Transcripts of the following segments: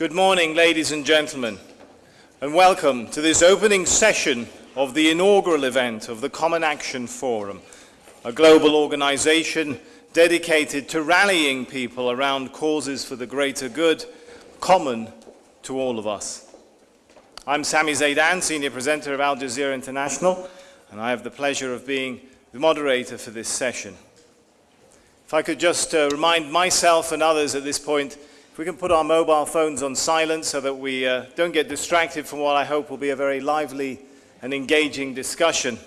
Good morning, ladies and gentlemen, and welcome to this opening session of the inaugural event of the Common Action Forum, a global organization dedicated to rallying people around causes for the greater good, common to all of us. I'm Sami Zaidan, Senior Presenter of Al Jazeera International, and I have the pleasure of being the moderator for this session. If I could just uh, remind myself and others at this point, if we can put our mobile phones on silent so that we uh, don't get distracted from what I hope will be a very lively and engaging discussion.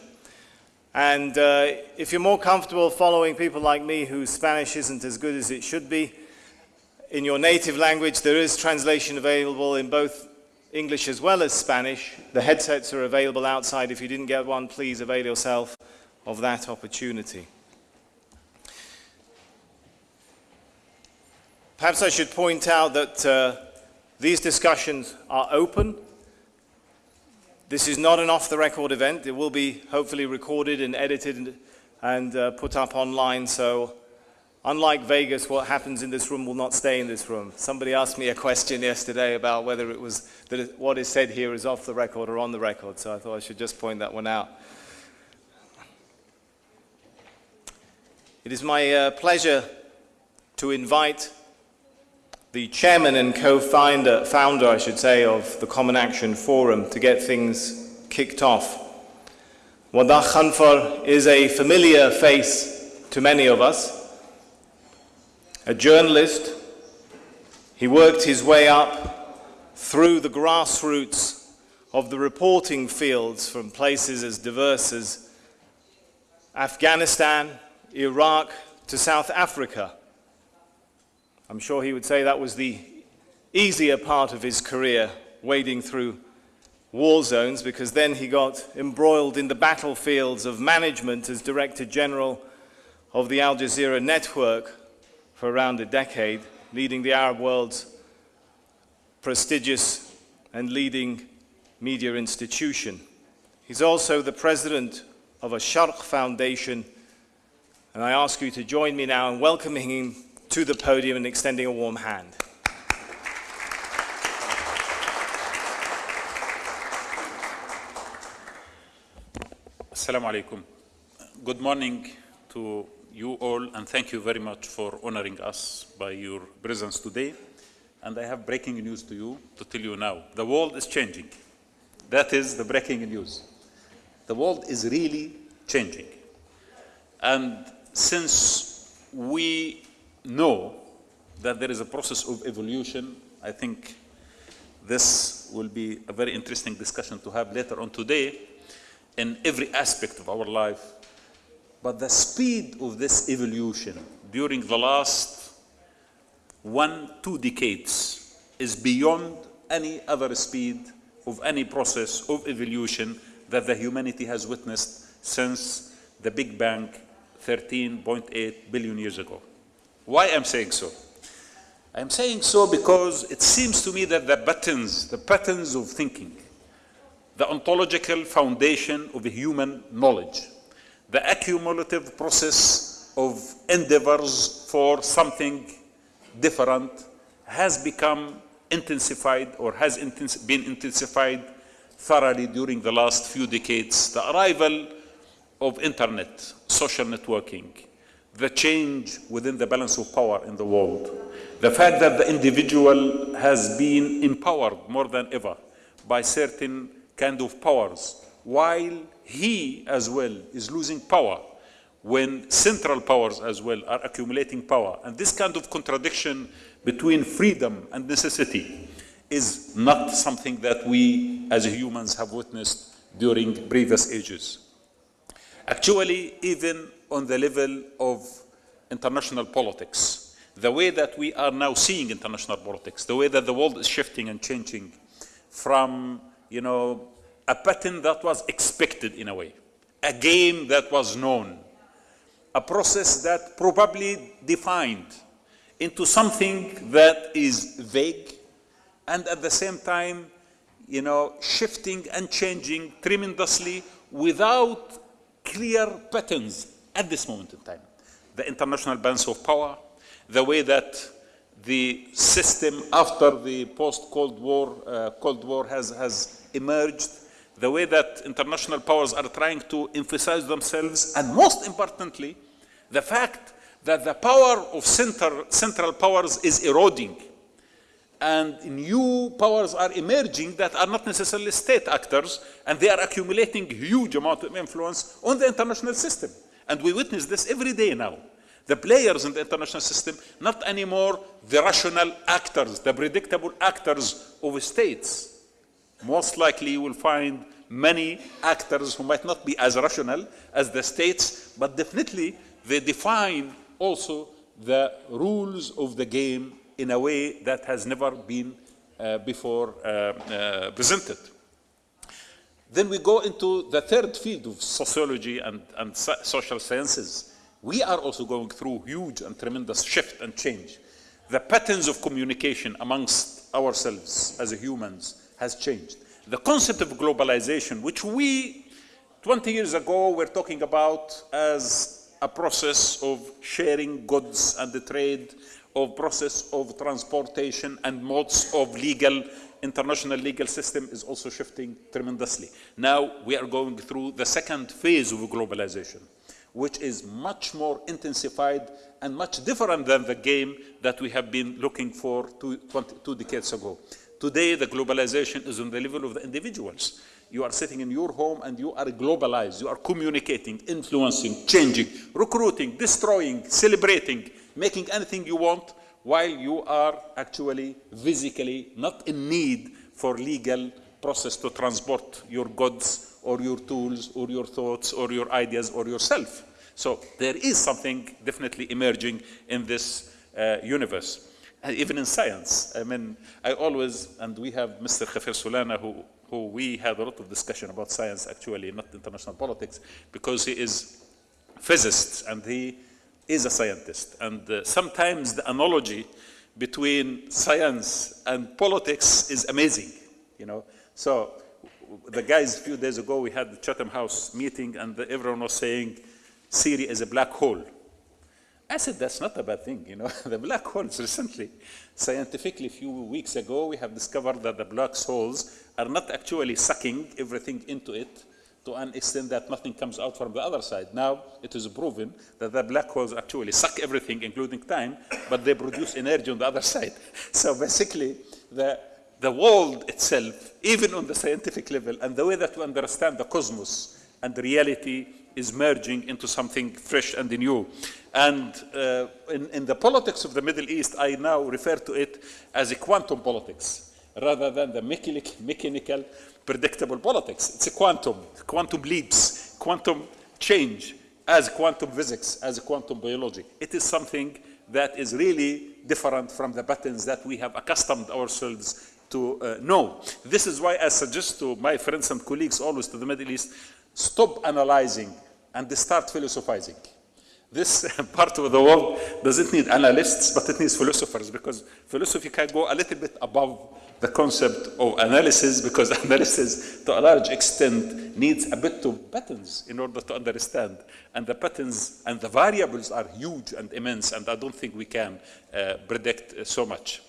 And uh, if you're more comfortable following people like me whose Spanish isn't as good as it should be, in your native language there is translation available in both English as well as Spanish. The headsets are available outside. If you didn't get one, please avail yourself of that opportunity. Perhaps I should point out that uh, these discussions are open. This is not an off-the-record event. It will be hopefully recorded and edited and, uh, put up online. So unlike Vegas, what happens in this room will not stay in this room. Somebody asked me a question yesterday about whether it was that what is said here is off the record or on the record. So I thought I should just point that one out. It is my uh, pleasure to invite the chairman and co-founder, founder, I should say, of the Common Action Forum to get things kicked off. Wadah Khanfar is a familiar face to many of us. A journalist, he worked his way up through the grassroots of the reporting fields from places as diverse as Afghanistan, Iraq to South Africa. I'm sure he would say that was the easier part of his career, wading through war zones, because then he got embroiled in the battlefields of management as Director General of the Al Jazeera network for around a decade, leading the Arab world's prestigious and leading media institution. He's also the president of a Sharq Foundation, and I ask you to join me now in welcoming him to the podium and extending a warm hand. Assalamu alaikum. Good morning to you all and thank you very much for honoring us by your presence today. And I have breaking news to you to tell you now. The world is changing. That is the breaking news. The world is really changing. And since we know that there is a process of evolution. I think this will be a very interesting discussion to have later on today in every aspect of our life. But the speed of this evolution during the last one, two decades is beyond any other speed of any process of evolution that the humanity has witnessed since the Big Bang 13.8 billion years ago. Why I'm saying so? I'm saying so because it seems to me that the patterns, the patterns of thinking, the ontological foundation of human knowledge, the accumulative process of endeavors for something different has become intensified or has intens been intensified thoroughly during the last few decades. The arrival of internet, social networking, the change within the balance of power in the world. The fact that the individual has been empowered more than ever by certain kind of powers, while he as well is losing power when central powers as well are accumulating power. And this kind of contradiction between freedom and necessity is not something that we as humans have witnessed during previous ages. Actually, even on the level of international politics, the way that we are now seeing international politics, the way that the world is shifting and changing from, you know, a pattern that was expected in a way, a game that was known, a process that probably defined into something that is vague and at the same time, you know, shifting and changing tremendously without clear patterns at this moment in time. The international balance of power, the way that the system after the post-Cold War, uh, Cold War has, has emerged, the way that international powers are trying to emphasize themselves, and most importantly, the fact that the power of center, central powers is eroding and new powers are emerging that are not necessarily state actors, and they are accumulating huge amount of influence on the international system. And we witness this every day now. The players in the international system, not anymore the rational actors, the predictable actors of states. Most likely you will find many actors who might not be as rational as the states, but definitely they define also the rules of the game in a way that has never been uh, before uh, uh, presented. Then we go into the third field of sociology and, and so social sciences. We are also going through huge and tremendous shift and change. The patterns of communication amongst ourselves as humans has changed. The concept of globalization, which we 20 years ago were talking about as a process of sharing goods and the trade of process of transportation and modes of legal, international legal system is also shifting tremendously. Now we are going through the second phase of globalization, which is much more intensified and much different than the game that we have been looking for two, 20, two decades ago. Today, the globalization is on the level of the individuals. You are sitting in your home and you are globalized. You are communicating, influencing, changing, recruiting, destroying, celebrating, making anything you want while you are actually physically not in need for legal process to transport your goods or your tools or your thoughts or your ideas or yourself. So there is something definitely emerging in this uh, universe. And even in science, I mean, I always, and we have Mr. Javier Solana, who, who we had a lot of discussion about science actually, not international politics, because he is physicist and he is a scientist. And uh, sometimes the analogy between science and politics is amazing, you know. So the guys, a few days ago, we had the Chatham House meeting and the, everyone was saying, Syria is a black hole. I said, that's not a bad thing, you know. the black holes recently, scientifically, a few weeks ago, we have discovered that the black holes are not actually sucking everything into it, to an extent that nothing comes out from the other side. Now it is proven that the black holes actually suck everything, including time, but they produce energy on the other side. So basically, the, the world itself, even on the scientific level, and the way that we understand the cosmos and the reality is merging into something fresh and new. And uh, in, in the politics of the Middle East, I now refer to it as a quantum politics rather than the mechanical predictable politics. It's a quantum, quantum leaps, quantum change as quantum physics, as quantum biology. It is something that is really different from the patterns that we have accustomed ourselves to uh, know. This is why I suggest to my friends and colleagues always to the Middle East, stop analyzing and start philosophizing. This part of the world doesn't need analysts, but it needs philosophers because philosophy can go a little bit above the concept of analysis because analysis to a large extent needs a bit of patterns in order to understand. And the patterns and the variables are huge and immense and I don't think we can uh, predict so much.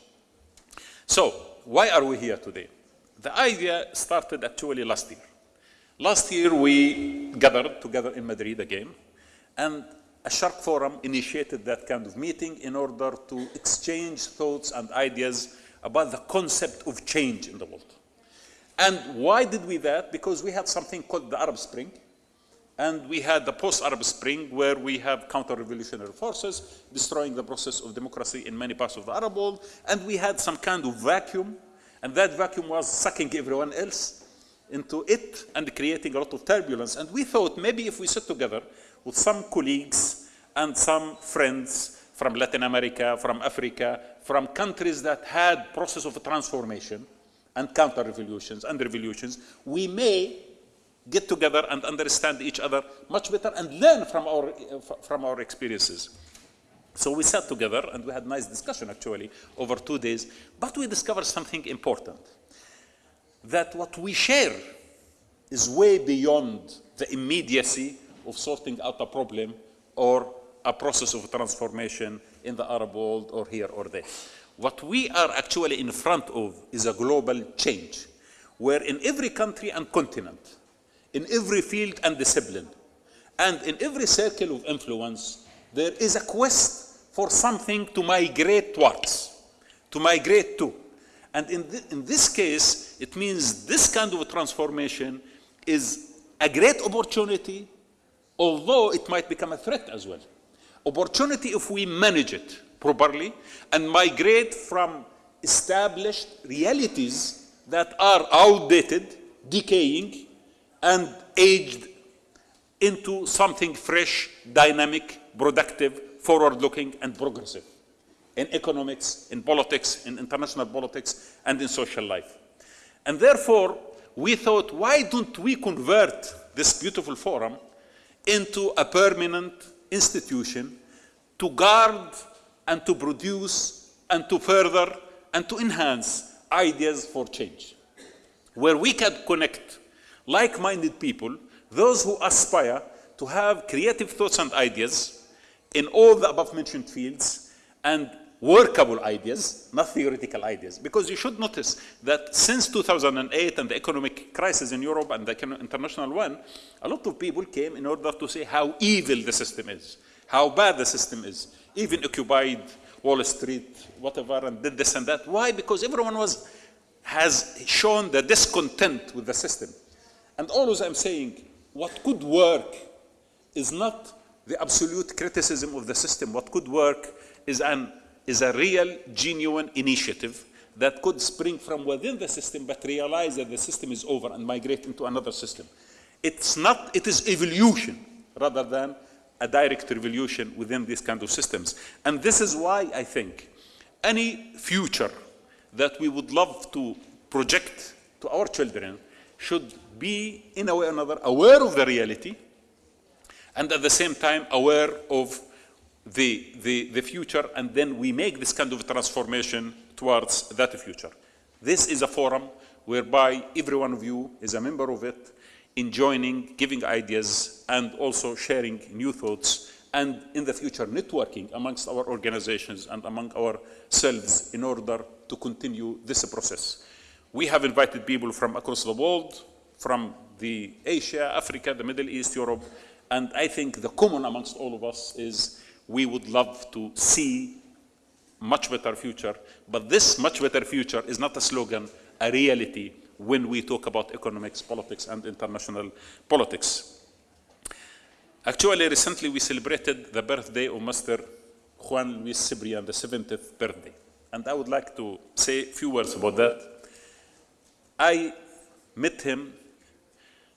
So why are we here today? The idea started actually last year. Last year we gathered together in Madrid again and a Sharq Forum initiated that kind of meeting in order to exchange thoughts and ideas about the concept of change in the world. And why did we that? Because we had something called the Arab Spring, and we had the post-Arab Spring where we have counter-revolutionary forces destroying the process of democracy in many parts of the Arab world, and we had some kind of vacuum, and that vacuum was sucking everyone else into it and creating a lot of turbulence. And we thought maybe if we sit together with some colleagues and some friends from Latin America, from Africa, from countries that had process of transformation and counter-revolutions and revolutions, we may get together and understand each other much better and learn from our, from our experiences. So we sat together and we had nice discussion actually over two days, but we discovered something important, that what we share is way beyond the immediacy of sorting out a problem or a process of transformation in the Arab world or here or there. What we are actually in front of is a global change, where in every country and continent, in every field and discipline, and in every circle of influence, there is a quest for something to migrate towards, to migrate to. And in, th in this case, it means this kind of transformation is a great opportunity, although it might become a threat as well. Opportunity if we manage it properly and migrate from established realities that are outdated, decaying, and aged into something fresh, dynamic, productive, forward-looking, and progressive in economics, in politics, in international politics, and in social life. And therefore, we thought, why don't we convert this beautiful forum into a permanent institution to guard and to produce and to further and to enhance ideas for change, where we can connect like-minded people, those who aspire to have creative thoughts and ideas in all the above-mentioned fields and workable ideas, not theoretical ideas. Because you should notice that since 2008 and the economic crisis in Europe and the international one, a lot of people came in order to say how evil the system is, how bad the system is, even occupied Wall Street, whatever, and did this and that. Why? Because everyone was, has shown the discontent with the system. And always I'm saying, what could work is not the absolute criticism of the system. What could work is an is a real, genuine initiative that could spring from within the system but realize that the system is over and migrate into another system. It's not, it is evolution rather than a direct revolution within these kind of systems. And this is why I think any future that we would love to project to our children should be, in a way or another, aware of the reality and at the same time aware of the, the, the future and then we make this kind of transformation towards that future. This is a forum whereby every one of you is a member of it, in joining, giving ideas, and also sharing new thoughts, and in the future networking amongst our organizations and among ourselves in order to continue this process. We have invited people from across the world, from the Asia, Africa, the Middle East, Europe, and I think the common amongst all of us is we would love to see much better future, but this much better future is not a slogan, a reality when we talk about economics, politics, and international politics. Actually, recently we celebrated the birthday of Master Juan Luis Cebrián, the 70th birthday. And I would like to say a few words about that. I met him,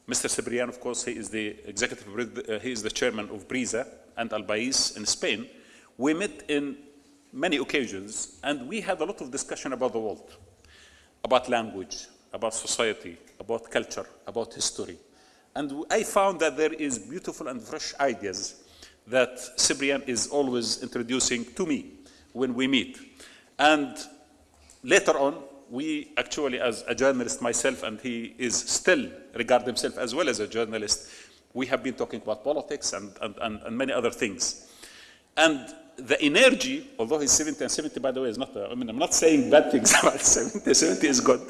Mr. Cibrian, of course, he is the executive, uh, he is the chairman of PRISA, and El País in Spain, we met in many occasions and we had a lot of discussion about the world, about language, about society, about culture, about history. And I found that there is beautiful and fresh ideas that Cebrián is always introducing to me when we meet. And later on, we actually, as a journalist myself, and he is still regard himself as well as a journalist, we have been talking about politics and, and, and, and many other things. And the energy, although he's 70 and 70, by the way, is not, a, I mean, I'm not saying bad things about 70, 70 is good.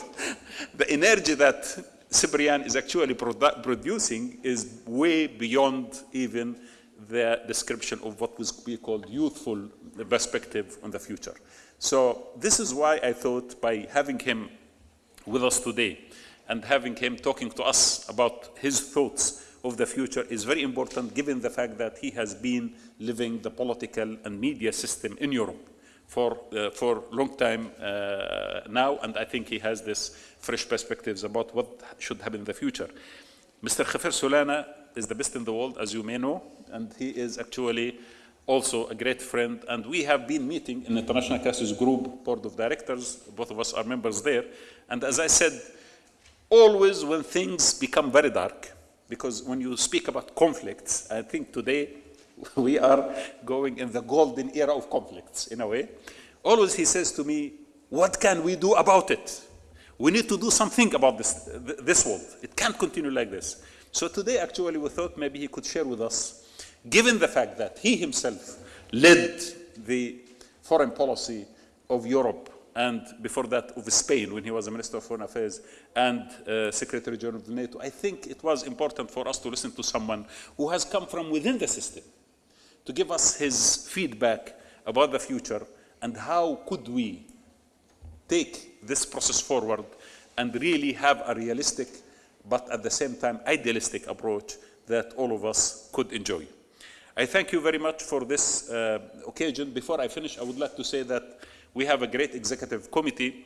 The energy that Cebrián is actually produ producing is way beyond even the description of what would be called youthful perspective on the future. So this is why I thought by having him with us today and having him talking to us about his thoughts of the future is very important given the fact that he has been living the political and media system in Europe for uh, for long time uh, now, and I think he has this fresh perspectives about what should happen in the future. Mr. Javier Solana is the best in the world, as you may know, and he is actually also a great friend, and we have been meeting in the International Crisis Group Board of Directors, both of us are members there, and as I said, always when things become very dark, because when you speak about conflicts, I think today we are going in the golden era of conflicts, in a way. Always he says to me, what can we do about it? We need to do something about this, this world. It can't continue like this. So today, actually, we thought maybe he could share with us, given the fact that he himself led the foreign policy of Europe, and before that of Spain when he was a Minister of Foreign Affairs and uh, Secretary General of NATO. I think it was important for us to listen to someone who has come from within the system to give us his feedback about the future and how could we take this process forward and really have a realistic but at the same time idealistic approach that all of us could enjoy. I thank you very much for this uh, occasion. Before I finish, I would like to say that we have a great executive committee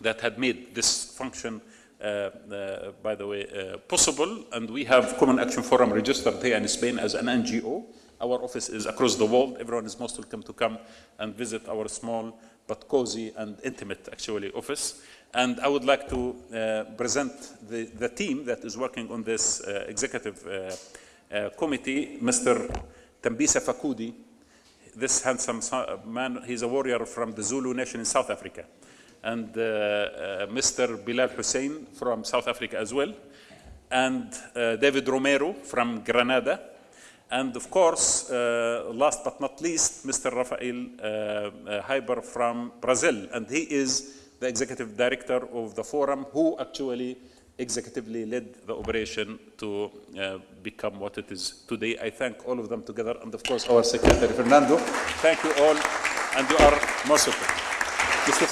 that had made this function, uh, uh, by the way, uh, possible, and we have Common Action Forum registered here in Spain as an NGO. Our office is across the world. Everyone is most welcome to come and visit our small but cozy and intimate, actually, office. And I would like to uh, present the, the, team that is working on this uh, executive uh, committee, Mr. Thembisa Fakude, this handsome man, he's a warrior from the Zulu nation in South Africa. And uh, uh, Mr. Bilal Hussein from South Africa as well. And uh, David Romero from Granada. And of course, last but not least, Mr. Rafael Heiber from Brazil. And he is the executive director of the forum who actually executively led the operation to uh, become what it is today. I thank all of them together, and of course our secretary, Fernando. Thank you all, and you are most welcome. Mr.